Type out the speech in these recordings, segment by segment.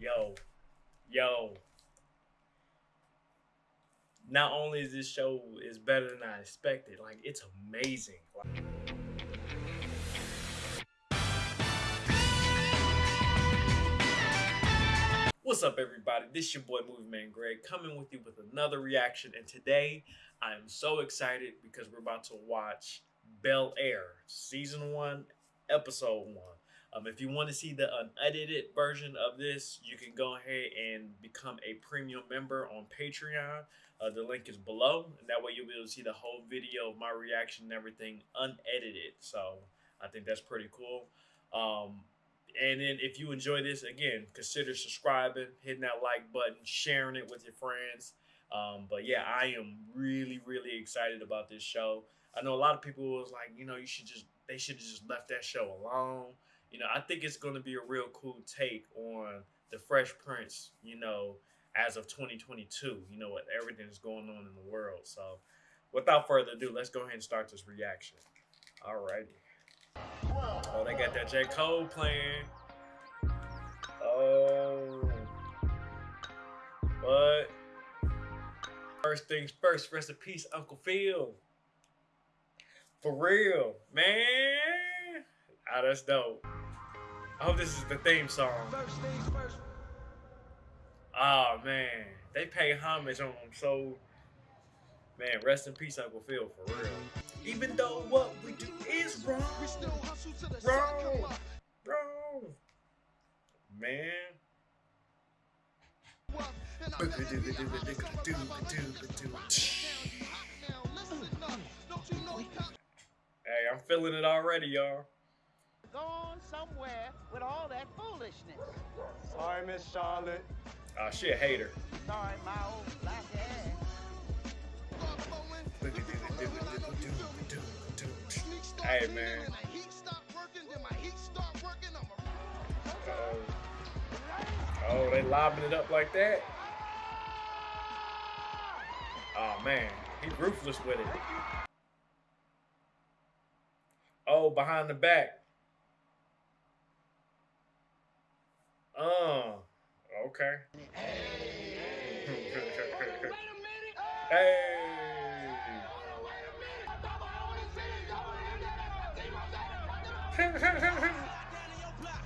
Yo, yo. Not only is this show is better than I expected, like it's amazing. Like, What's up, everybody? This is your boy Movie Man Greg coming with you with another reaction. And today I am so excited because we're about to watch Bel Air, season one, episode one. Um, if you want to see the unedited version of this, you can go ahead and become a premium member on Patreon. Uh, the link is below, and that way you'll be able to see the whole video of my reaction and everything unedited. So I think that's pretty cool. Um, and then if you enjoy this, again, consider subscribing, hitting that like button, sharing it with your friends. Um, but yeah, I am really, really excited about this show. I know a lot of people was like, you know, you should just they should have just left that show alone. You know, I think it's going to be a real cool take on the Fresh Prince. You know, as of 2022. You know what everything is going on in the world. So, without further ado, let's go ahead and start this reaction. Alrighty. Oh, they got that J. Cole playing. Oh. But first things first, rest in peace, Uncle Phil. For real, man. Ah, that's dope. I hope this is the theme song. Oh man, they pay homage on him so. Man, rest in peace, Uncle Phil, for real. Even though what we do is wrong, we still hustle wrong, wrong, man. Hey, I'm feeling it already, y'all. Gone somewhere with all that foolishness. Sorry, Miss Charlotte. Oh, she a hater. Sorry, my old black ass. Hey, man. Uh-oh. Oh, they lobbing it up like that? Oh, man. He ruthless with it. Oh, behind the back. Oh, okay. hey. Hey.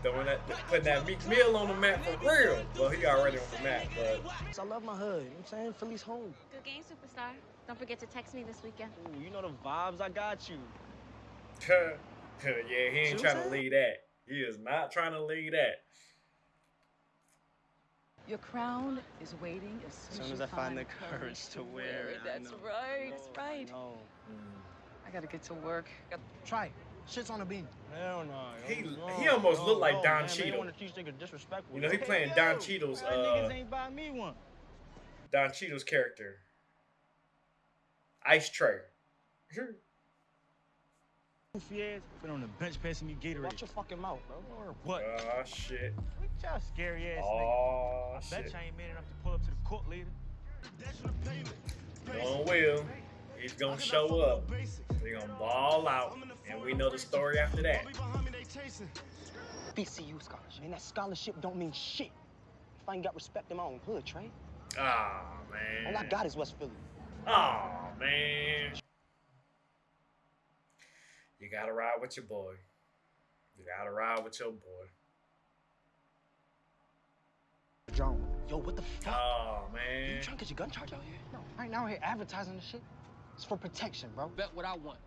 Throwing that, putting that Meek Mill on the map for real. Well, he already on the map, but. I love my hood. You know what I'm saying? Philly's home. Good game, superstar. Don't forget to text me this weekend. Ooh, you know the vibes. I got you. yeah, he ain't trying to lead that. He is not trying to lead that. Your crown is waiting as soon, As soon as I find the courage to wear it. I That's know. right. That's right. No. I gotta get to work. Got- Try it. Shit's on the beam. Hell no. He- he almost no, look like no, Don man, man, Cheadle. You want to teach niggas disrespectful. You know, he playing yo, Don Cheadle's, uh, niggas ain't buy me one. Don Cheadle's character. Ice Tray. Goofy ass been on the bench passing me Gatorade. Watch your fucking mouth, bro. Or what? Oh, shit. What y'all scary ass ah, nigga? Oh, I bet shit. you ain't man enough to pull up to the court later. Going well. He's gonna show up. They're gonna ball out. And we know the story after that. BCU scholarship. Man, that scholarship don't mean shit. If I ain't got respect in my own hood, Trey. Oh, man. All I got is West Philly. Oh, man. You gotta ride with your boy. You gotta ride with your boy. John. Yo, what the fuck? Oh, man. you trying to get your gun charge out here? No, right now we're here advertising this shit. It's for protection, bro. Bet what I want.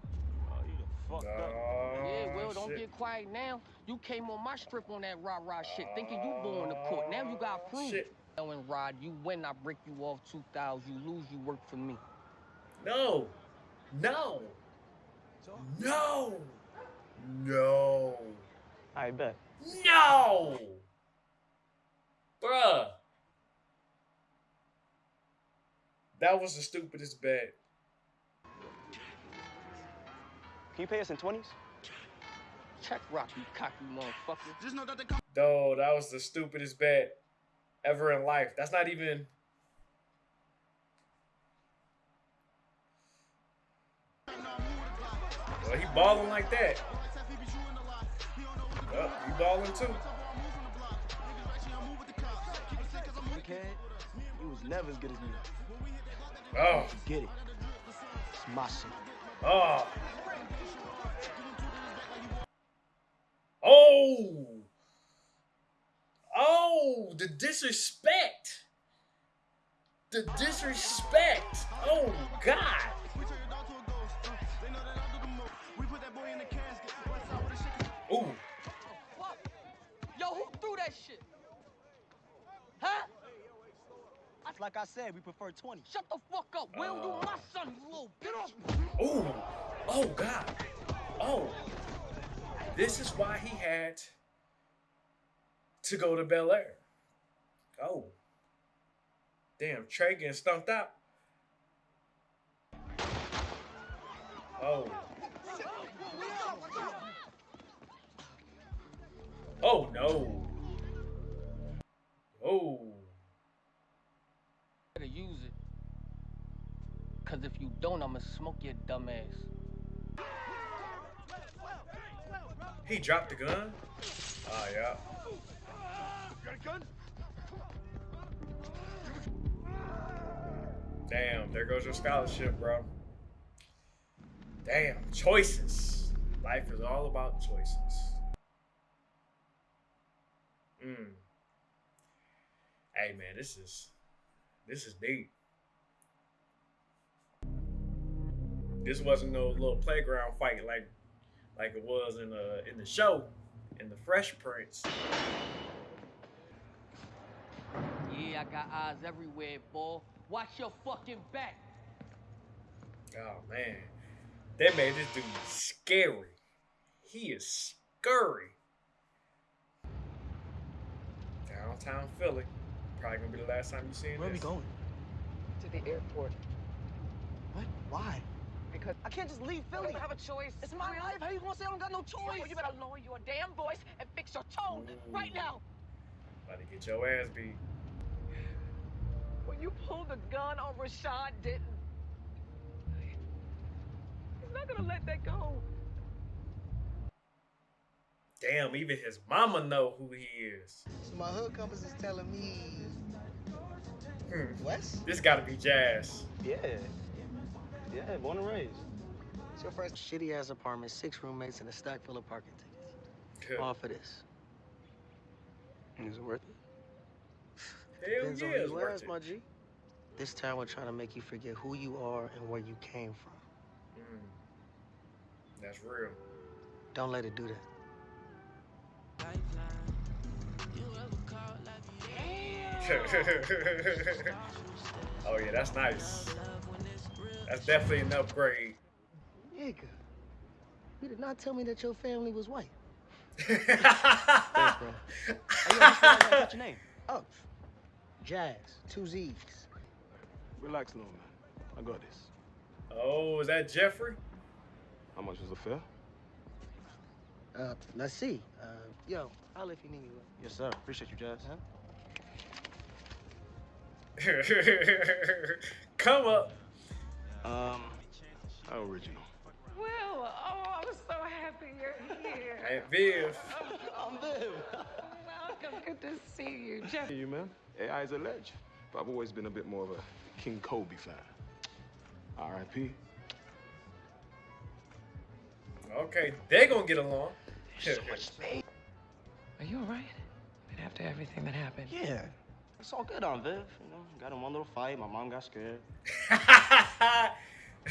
Oh, you the fucked up. Oh, yeah, well, don't shit. get quiet now. You came on my strip on that rah rah shit, thinking you going to court. Now you got proof. shit. And Rod, you win, I break you off 2,000. You lose, you work for me. No. No. No. No. I bet. No. Bruh. That was the stupidest bet. Can you pay us in 20s? Check rock, you cocky motherfucker. Though that was the stupidest bet ever in life. That's not even. He balling like that. Oh, he balling too. crackhead, you was never as good as me. Oh, Get it? It's my shit. oh, oh, oh! The disrespect. The disrespect. Oh God. That shit? Huh? Like I said, we prefer 20. Shut the fuck up. Will you Uh. my son, you little Get off. Ooh. Oh God. Oh. This is why he had to go to Bel Air. Oh. Damn, Trey getting stumped out. Oh. Oh no. Oh. Better use it. Cause if you don't, I'ma smoke your dumb ass. He dropped the gun? Oh yeah. Damn, there goes your scholarship, bro. Damn, choices. Life is all about choices. Mm. Hey man, this is this is deep. This wasn't no little playground fight like like it was in the in the show in the Fresh Prince. Yeah, I got eyes everywhere, boy. Watch your fucking back. Oh man, they made this dude scary. He is scurry. Downtown Philly. Probably gonna be the last time you see him. Where are we going? To the airport. What? Why? Because I can't just leave Philly. I Philly. don't have a choice. It's my life. How you gonna say I don't got no choice? Yo, you better lower your damn voice and fix your tone mm. right now. About to get your ass beat. When you pulled the gun on Rashad Denton, he's not gonna let that go. Damn, even his mama know who he is. So my hood compass is telling me Hmm. West? This gotta be Jazz. Yeah. Yeah, born and raised. It's your first shitty ass apartment, six roommates, and a stack full of parking tickets. All for this. Is it worth it? Hell Depends yeah, on it's who you worth ask, it. my G. This time we're trying to make you forget who you are and where you came from. Mm. That's real. Don't let it do that. Oh yeah, that's nice. That's definitely an upgrade. Nigga, you did not tell me that your family was white. Thanks, bro. Hey, yo, I just realized I got your name. Oh, Jazz, two Z's. Relax, little man. I got this. Oh, is that Jeffrey? How much is the fare? Uh, let's see. Uh, yo, I'll if you need me. bro. Yes, sir. Appreciate you, Jazz. Huh? Come up. Um, how original. Well, oh, I'm so happy you're here. Aunt Viv. I'm Viv. Welcome. Good to see you, Jeff. Hey, you, man. AI is a ledge. But I've always been a bit more of a King Kobe fan. R.I.P. Okay, they gonna get along. Are you all right? But after everything that happened. Yeah. It's all good on Viv. You know, got in one little fight. My mom got scared.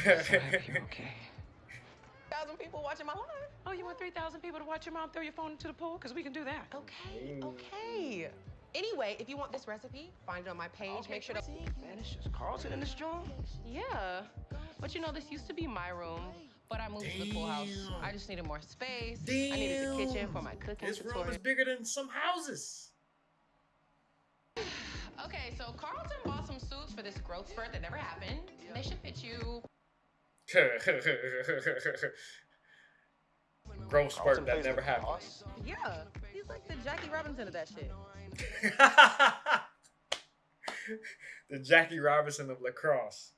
So you're okay. Thousand people watching my live. Oh, you want three thousand people to watch your mom throw your phone into the pool? Cause we can do that. Okay, okay. Anyway, if you want this recipe, find it on my page. Make sure to. Man, it's just Carlton in this joint. Yeah, but you know this used to be my room, but I moved to the pool house. I just needed more space. I needed the kitchen for my cooking This room is bigger than some houses. Okay, so Carlton bought some suits for this growth spurt that never happened. They should fit you. Growth spurt Carlton that never happened. boss. Yeah, he's like the Jackie Robinson of that shit. the Jackie Robinson of lacrosse.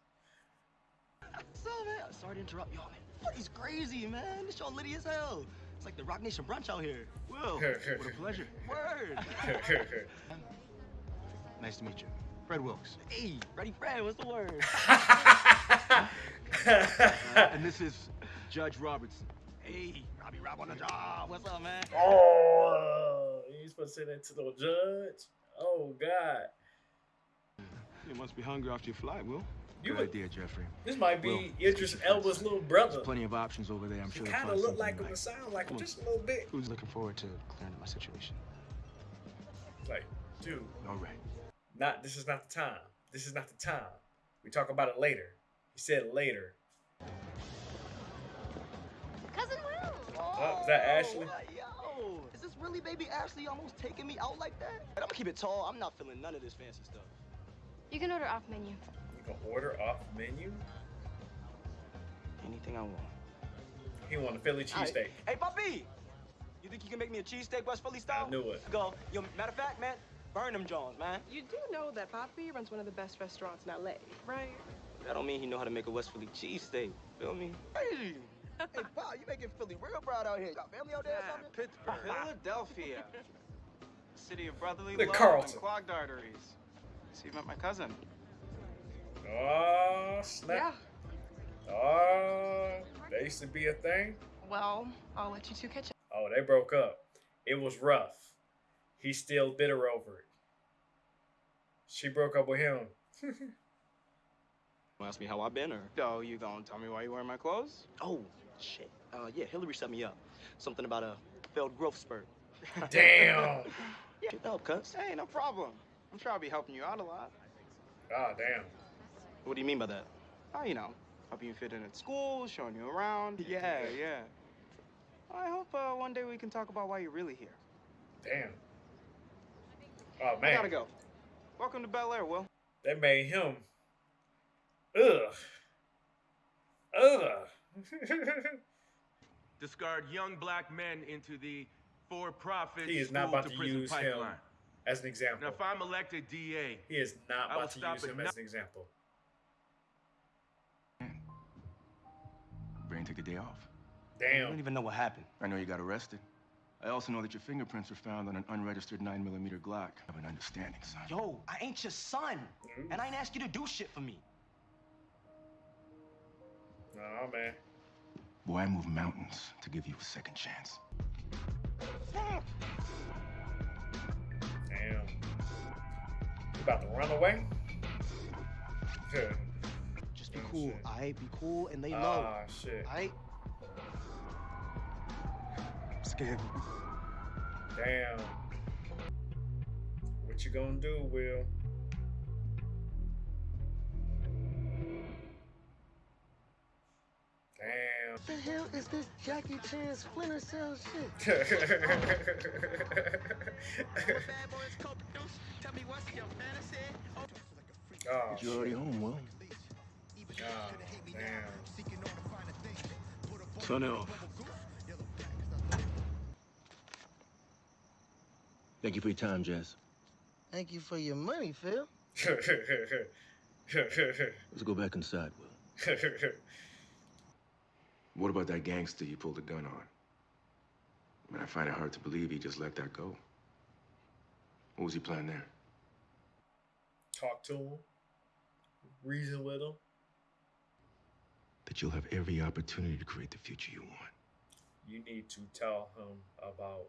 So, man, sorry to interrupt y'all, man. Party's crazy, man. This show litty as hell. It's like the Roc Nation brunch out here. Well, what a pleasure. Word. Nice to meet you. Fred Wilkes. Hey, Freddie Fred, what's the word? Uh, and this is Judge Robertson. hey, Robbie Rob on the job. What's up, man? oh, you supposed to say that to the judge? Oh God, You must be hungry after your flight, Will. you Good idea, Jeffrey. this might be Will, Idris Elba's little brother. There's plenty of options over there. I'm He sure. they'll kind of look like him you and sound like him just a little bit. Who's looking forward to clearing up my situation? Like, dude, All right. Not this is not the time. This is not the time. We talk about it later. He said later. Cousin Will. Oh, is that Ashley? Yo, is this really baby Ashley almost taking me out like that? But I'm gonna keep it tall. I'm not feeling none of this fancy stuff. You can order off menu. You can order off menu. Anything I want. He want a Philly All right. cheesesteak. Hey, puppy! You think you can make me a cheesesteak West Philly style? I knew it. Go. Yo, matter of fact, man, burn them Jones, man. You do know that Poppy runs one of the best restaurants in LA, right? That don't mean he know how to make a West Philly cheesesteak. Feel me? Hey! hey, wow, you making Philly real proud out here. You got family out there or something? Pittsburgh. Philadelphia. City of brotherly The love Carlton. and clogged arteries. So you met my cousin. Oh snap! Oh, they used to be a thing. Well, I'll let you two catch up. Oh, they broke up. It was rough. He's still bitter over it. She broke up with him. Ask me how I've been or? Oh, you gonna tell me why you wearing my clothes? Oh, shit. Uh, yeah, Hilary set me up. Something about a failed growth spurt. Damn. Yeah, help, cuz. Hey, no problem. I'm sure I'll be helping you out a lot. Ah, damn. What do you mean by that? Oh, you know, helping you fit in at school, showing you around. Yeah, yeah. I hope uh, one day we can talk about why you're really here. Damn. Oh man. I man. gotta go. Welcome to Bel Air, Will. They made him. Ugh. Ugh. discard young black men into the for-profit he is not school about to prison use him pipeline. as an example. Now, if I'm elected DA, He is not I about to use him as an example. Brain take a day off. Damn. I don't even know what happened. I know you got arrested. I also know that your fingerprints were found on an unregistered 9mm Glock. I have an understanding, son. Yo, I ain't your son. And I ain't asked you to do shit for me. Oh man. Boy, I move mountains to give you a second chance. Damn. You about to run away? Just be Oh, cool. shit. I be cool and they know. Ah, shit. I. Scared. Damn. What you gonna do, Will? Damn. What the hell is this Jackie Chan Splinter Cell shit? oh, you're already home, Will. oh, damn. Turn it off. Thank you for your time, Jazz. Thank you for your money, Phil. Let's go back inside, Will. What about that gangster you pulled a gun on? I mean, I find it hard to believe he just let that go. What was he planning there? Talk to him. Reason with him. That you'll have every opportunity to create the future you want. You need to tell him about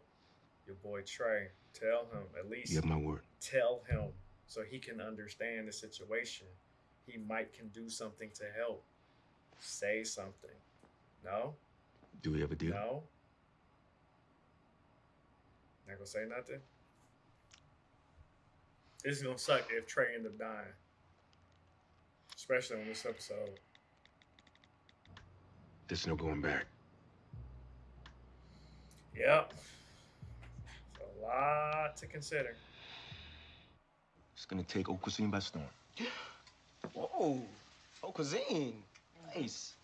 your boy Trey. Tell him at least You have my word. tell him so he can understand the situation. He might can do something to help. Say something. No? Do we have a deal? No? Not gonna say nothing? This is gonna suck if Trey end up dying. Especially on this episode. There's no going back. Yep. It's lot to consider. It's gonna take haute cuisine by storm. Whoa. Haute cuisine. Nice.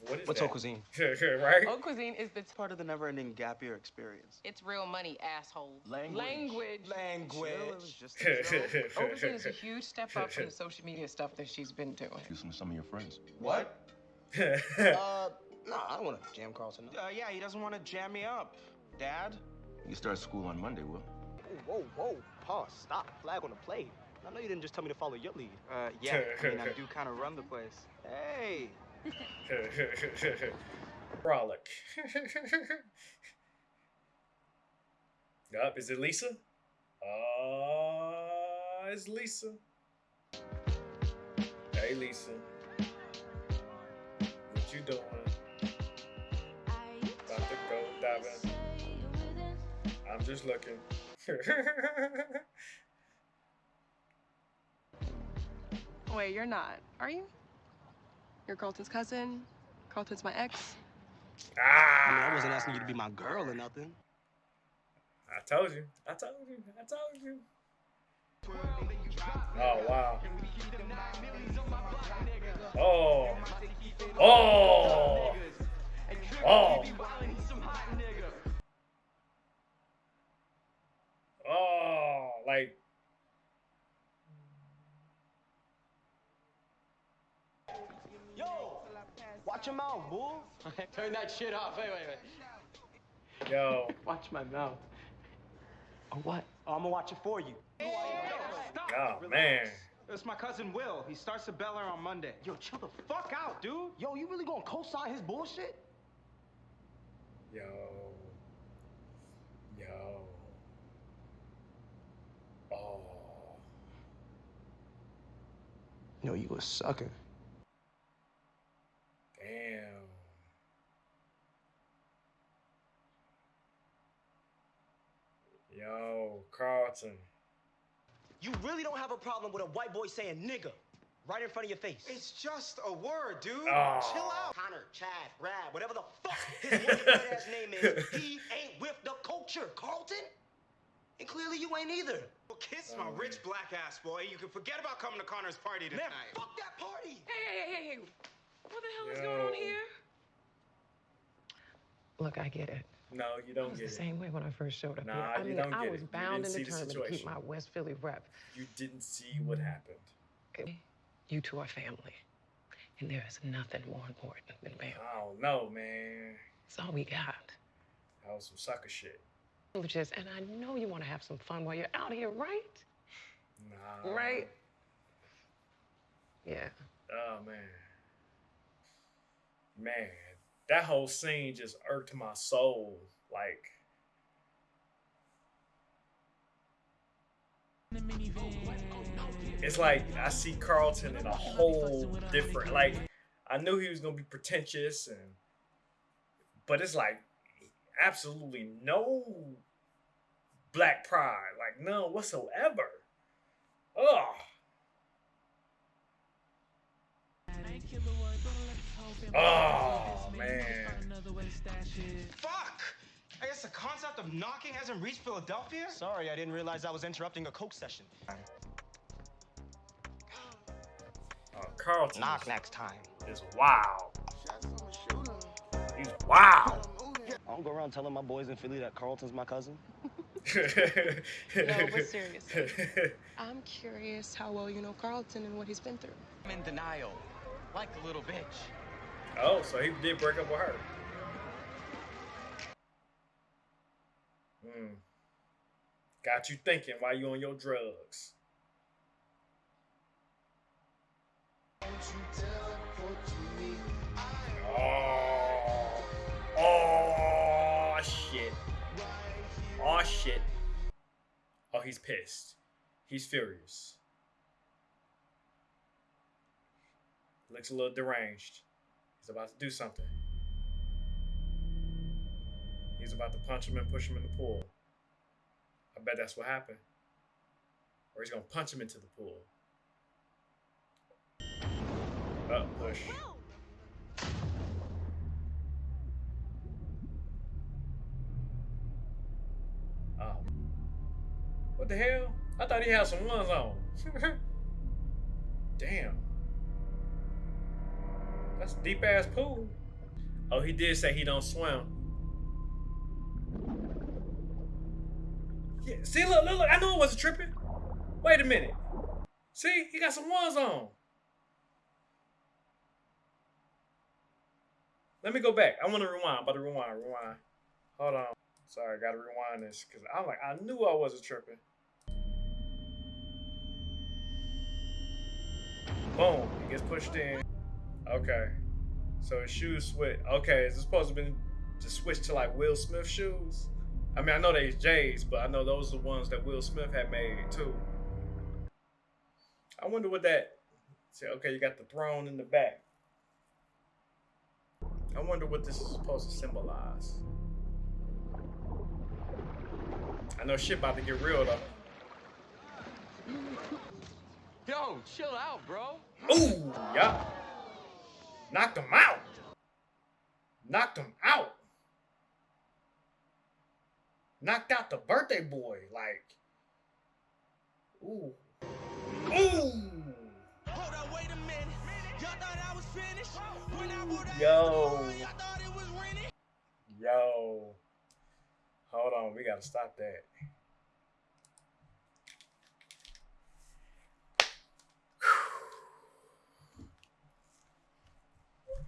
What is What's that? haute cuisine? right? Haute cuisine is the Part of the never-ending gap year experience. it's real money, asshole. Language. Language. Language. it a cuisine is a huge step up from the social media stuff that she's been doing. Use some, some of your friends. What? Uh, no, I don't want to jam Carlton. No. Uh, yeah, he doesn't want to jam me up. Dad? You start school on Monday, Will. Whoa, whoa, whoa. pause, stop, flag on the play. I know you didn't just tell me to follow your lead. Uh, yeah, I mean, I do kind of run the place. Hey! Frolic. Yup, is it Lisa? Uh, it's Lisa. Hey, Lisa. What you doing? About to go diving. I'm just looking. Wait, you're not, are you? You're Carlton's cousin. Carlton's my ex. Ah! I mean, I wasn't asking you to be my girl or nothing. I told you. I told you. I told you. Oh wow. Oh. Oh. Oh. Watch your mouth, bull. Turn that shit off. Wait, wait, wait. Yo. Watch my mouth. Or what? Oh, I'm gonna watch it for you. stop Oh man. It's my cousin Will. He starts at Bel Air on Monday. Yo, chill the fuck out, dude. Yo, you really gonna co-sign his bullshit? Yo. Yo. Oh. Yo, you a sucker. Damn. Yo, Carlton. You really don't have a problem with a white boy saying nigga right in front of your face. It's just a word, dude. Oh. Chill out. Connor, Chad, Brad, whatever the fuck his white ass name is, he ain't with the culture, Carlton. And clearly you ain't either. Well, kiss my um, rich black ass, boy. You can forget about coming to Connor's party tonight. Man, fuck that party. Hey, hey, hey, hey. What the hell is going on here? Look, I get it. No, you don't was get the it. same way when I first showed up Nah, here. I you mean, don't I get was it. You bound didn't and see the determined to keep situation. my West Philly rep. You didn't see what happened. You two are family. And there is nothing more important than family. I don't know, man. It's all we got. That was some sucker shit. Privileges, and I know you want to have some fun while you're out here, right? Nah. Right? Yeah. Oh man. Man, that whole scene just irked my soul. Like it's like I see Carlton in a whole different like I knew he was gonna be pretentious and but it's like absolutely no black pride, like none whatsoever. Oh man. Fuck! I guess the concept of knocking hasn't reached Philadelphia? Sorry, I didn't realize I was interrupting a coke session. Uh, Carlton Knock next time. is wild. He's wild. I don't go around telling my boys in Philly that Carlton's my cousin. No, but seriously. I'm curious how well you know Carlton and what he's been through. I'm in denial. Like a little bitch. oh, so he did break up with her. Hmm. Got you thinking while you on your drugs. Oh, oh shit. Oh shit. Oh, he's pissed. He's furious. Looks a little deranged. He's about to do something. He's about to punch him and push him in the pool. I bet that's what happened. Or he's gonna punch him into the pool. Up, push. Oh. What the hell? I thought he had some ones on. Damn. That's deep ass pool. Oh, he did say he don't swim. Yeah, see, look, look, look. I knew it wasn't tripping. Wait a minute. See, he got some ones on. Let me go back. I want to rewind. I'm about to rewind. Rewind. Hold on. Sorry, I gotta rewind this because I'm like, I knew I wasn't tripping. Boom. He gets pushed in. Okay. So his shoes switch. Okay, is it supposed to be to switch to like Will Smith shoes? I mean, I know they's J's, but I know those are the ones that Will Smith had made too. I wonder what that. See, okay, you got the throne in the back. I wonder what this is supposed to symbolize. I know shit about to get real though. Yo, chill out, bro. Ooh, yeah. Knocked him out. Knocked him out. Knocked out the birthday boy. Like, ooh. Ooh. Yo. Yo. Hold on, we gotta stop that.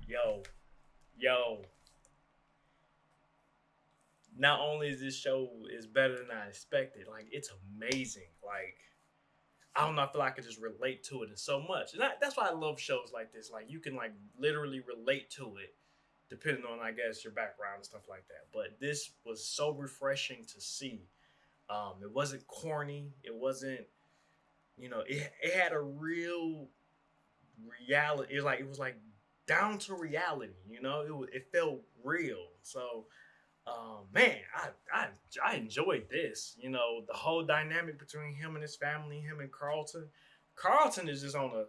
Yo. Yo. Not only is this show is better than I expected, like it's amazing. Like I don't know, I feel like I could just relate to it so much. And I, that's why I love shows like this. Like you can like literally relate to it depending on I guess your background and stuff like that. But this was so refreshing to see. Um, it wasn't corny. It wasn't, you know, it, it had a real reality. It was like it was like down to reality. You know, it it felt real. So, um, man, I, I I enjoyed this. You know, the whole dynamic between him and his family, him and Carlton. Carlton is just on a.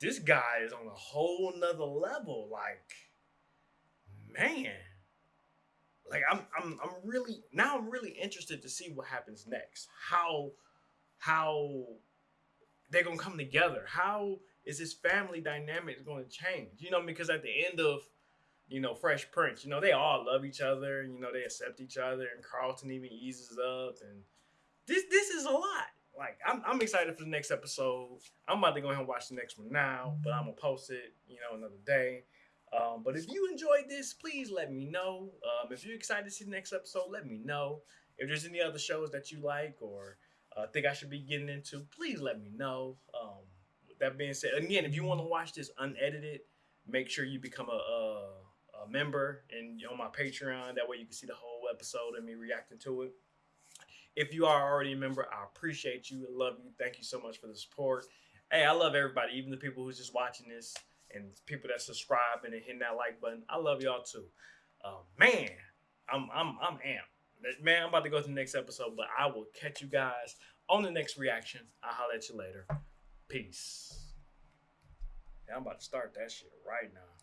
This guy is on a whole nother level. Like, man, like I'm I'm I'm really now I'm really interested to see what happens next. How how they're gonna come together. How is this family dynamic going to change? You know, because at the end of you know Fresh Prince, you know they all love each other. And, you know they accept each other, and Carlton even eases up, and this this is a lot. Like I'm I'm excited for the next episode. I'm about to go ahead and watch the next one now, but I'm gonna post it, you know, another day. Um, but if you enjoyed this, please let me know. Um, if you're excited to see the next episode, let me know. If there's any other shows that you like or uh, think I should be getting into, please let me know. Um, that being said, again, if you want to watch this unedited, make sure you become a, a, a member and on my Patreon. That way you can see the whole episode and me reacting to it. If you are already a member, I appreciate you. Love you. Thank you so much for the support. Hey, I love everybody, even the people who's just watching this and people that subscribe and hitting that like button. I love y'all too. Uh, man, I'm I'm I'm amped. Man, I'm about to go to the next episode, but I will catch you guys on the next reaction. I'll holler at you later. Peace. Yeah, I'm about to start that shit right now.